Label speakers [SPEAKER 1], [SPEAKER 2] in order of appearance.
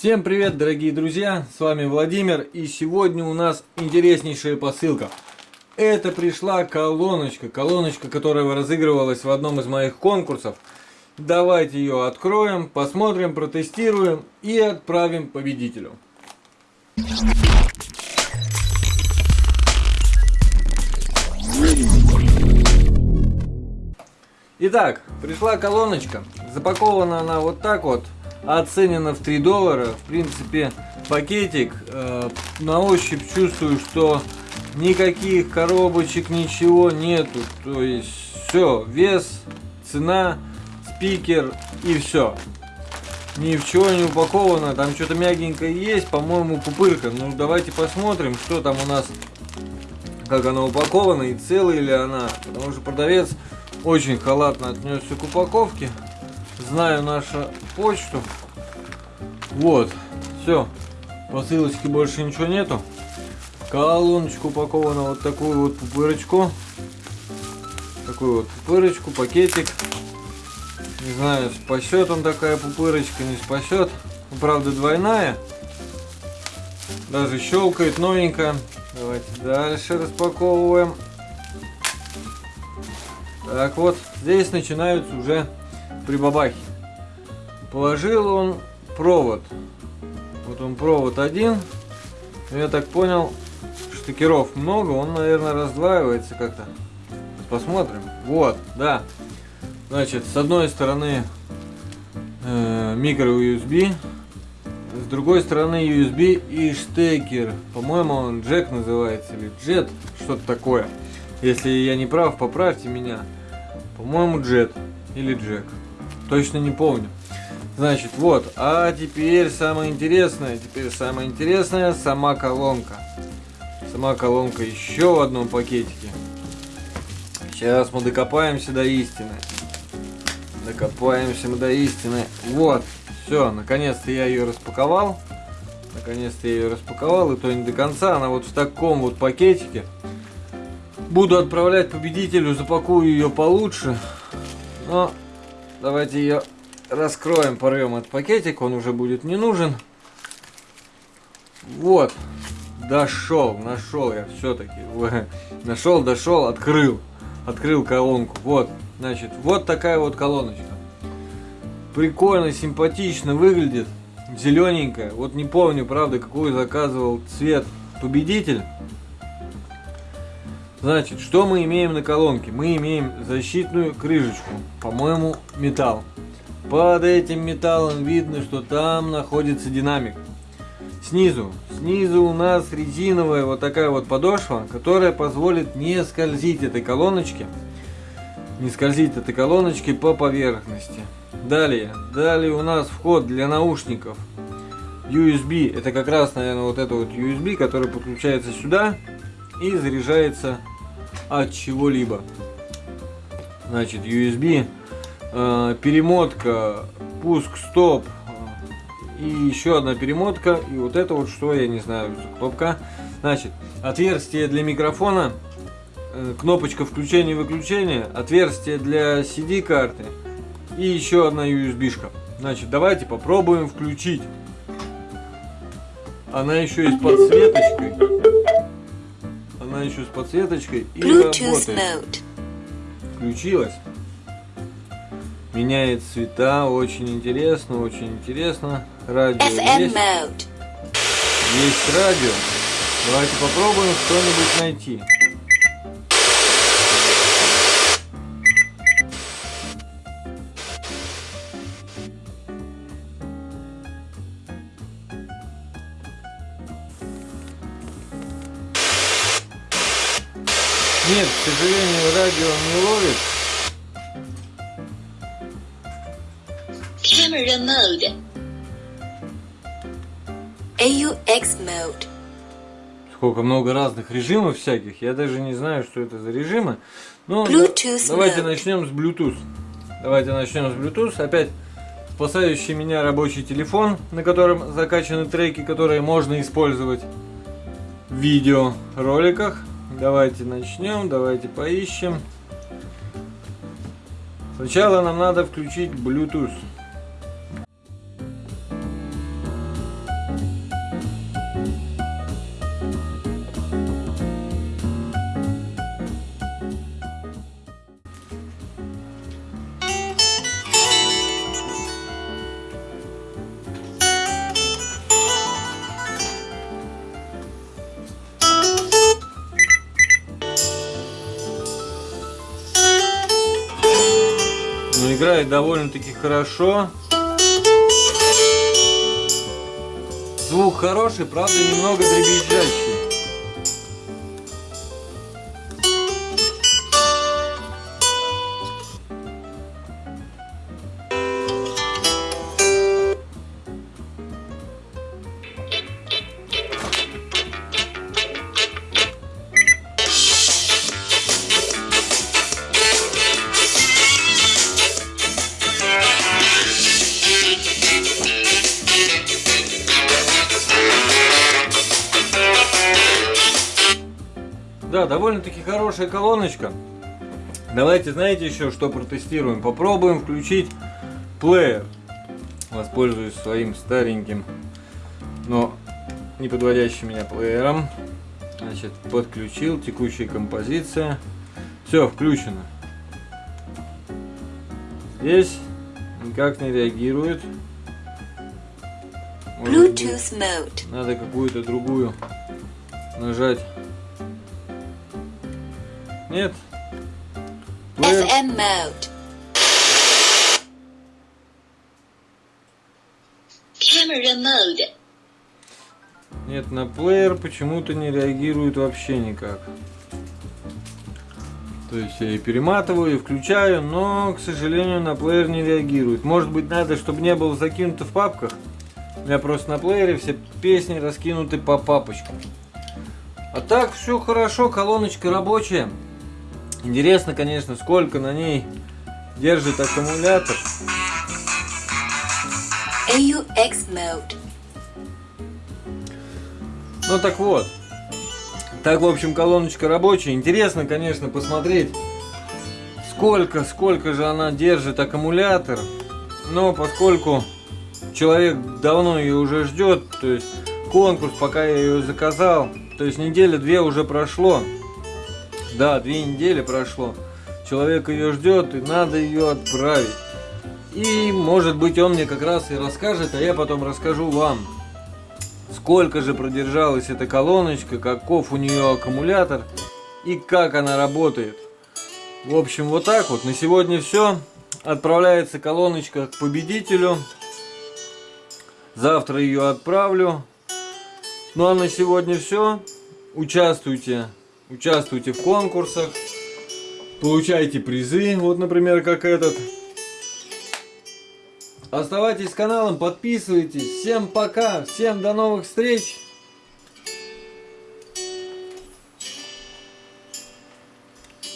[SPEAKER 1] Всем привет, дорогие друзья, с вами Владимир, и сегодня у нас интереснейшая посылка. Это пришла колоночка, колоночка, которая разыгрывалась в одном из моих конкурсов. Давайте ее откроем, посмотрим, протестируем и отправим победителю. Итак, пришла колоночка. Запакована она вот так вот. Оценена в 3 доллара. В принципе, пакетик. Э, на ощупь чувствую, что никаких коробочек, ничего нету. То есть, все, вес, цена, спикер и все. Ни в чего не упаковано. Там что-то мягенькое есть. По-моему, пупырка. Ну, давайте посмотрим, что там у нас. Как она упакована и целая ли она. Потому что продавец очень халатно отнесся к упаковке. Знаю нашу почту. Вот, все. Посылочки больше ничего нету. Колоночку упакована вот такую вот пупырочку. Такую вот пупырочку, пакетик. Не знаю, спасет он такая пупырочка, не спасет. Правда двойная. Даже щелкает новенькая. Давайте дальше распаковываем. Так вот, здесь начинаются уже прибабахи. Положил он провод. Вот он провод один. Я так понял, штыкеров много, он, наверное, раздваивается как-то. Посмотрим. Вот, да. Значит, с одной стороны э, микро USB, с другой стороны USB и штекер. По-моему, он джек называется или джет, что-то такое. Если я не прав, поправьте меня. По-моему, Джет или Джек. Точно не помню. Значит, вот. А теперь самое интересное. Теперь самое интересное сама колонка. Сама колонка еще в одном пакетике. Сейчас мы докопаемся до истины. Докопаемся мы до истины. Вот. Все, наконец-то я ее распаковал. Наконец-то я ее распаковал. И то не до конца. Она вот в таком вот пакетике. Буду отправлять победителю, запакую ее получше. Но давайте ее раскроем, порвем этот пакетик, он уже будет не нужен. Вот, дошел, нашел я все-таки. Нашел, дошел, открыл. Открыл колонку. Вот, значит, вот такая вот колоночка. Прикольно, симпатично выглядит. Зелененькая. Вот не помню, правда, какой заказывал цвет победитель. Значит, что мы имеем на колонке? Мы имеем защитную крышечку, по-моему, металл. Под этим металлом видно, что там находится динамик. Снизу, снизу у нас резиновая вот такая вот подошва, которая позволит не скользить этой колоночке, не скользить этой колоночке по поверхности. Далее, далее у нас вход для наушников USB, это как раз, наверное, вот это вот USB, который подключается сюда и заряжается от чего-либо. Значит, USB, э, перемотка, пуск, стоп, и еще одна перемотка, и вот это вот что, я не знаю, кнопка. Значит, отверстие для микрофона, э, кнопочка включения-выключения, отверстие для CD-карты и еще одна USB-шка. Значит, давайте попробуем включить. Она еще и с подсветочкой она еще с подсветочкой и Bluetooth работает. Mode. Включилась. Меняет цвета, очень интересно, очень интересно. Радио FM есть. Mode. Есть радио. Давайте попробуем что-нибудь найти. Нет, к сожалению, радио не ловит. Camera mode. AUX mode. Сколько много разных режимов всяких. Я даже не знаю, что это за режимы. Но Bluetooth давайте mode. начнем с Bluetooth. Давайте начнем с Bluetooth. Опять спасающий меня рабочий телефон, на котором закачаны треки, которые можно использовать в видеороликах. Давайте начнем, давайте поищем. Сначала нам надо включить Bluetooth. Играет довольно-таки хорошо. Звук хороший, правда немного дребезжащий. Да, довольно-таки хорошая колоночка. Давайте, знаете еще, что протестируем? Попробуем включить плеер. Воспользуюсь своим стареньким, но не подводящим меня плеером. Значит, подключил, текущая композиция. Все, включено. Здесь никак не реагирует. Может
[SPEAKER 2] Bluetooth mode.
[SPEAKER 1] надо какую-то другую нажать. Нет.
[SPEAKER 2] FM mode. Camera mode.
[SPEAKER 1] Нет, на плеер почему-то не реагирует вообще никак. То есть я и перематываю, и включаю, но, к сожалению, на плеер не реагирует. Может быть, надо, чтобы не было закинуто в папках. У меня просто на плеере все песни раскинуты по папочкам. А так, все хорошо, колоночка рабочая. Интересно, конечно, сколько на ней держит аккумулятор.
[SPEAKER 2] AUX mode.
[SPEAKER 1] Ну так вот. Так, в общем, колоночка рабочая. Интересно, конечно, посмотреть, сколько, сколько же она держит аккумулятор. Но поскольку человек давно ее уже ждет, то есть конкурс, пока я ее заказал, то есть неделя две уже прошло. Да, две недели прошло. Человек ее ждет, и надо ее отправить. И, может быть, он мне как раз и расскажет, а я потом расскажу вам, сколько же продержалась эта колоночка, каков у нее аккумулятор и как она работает. В общем, вот так вот. На сегодня все. Отправляется колоночка к победителю. Завтра ее отправлю. Ну а на сегодня все. Участвуйте. Участвуйте в конкурсах. Получайте призы. Вот, например, как этот. Оставайтесь с каналом, подписывайтесь. Всем пока, всем до новых встреч.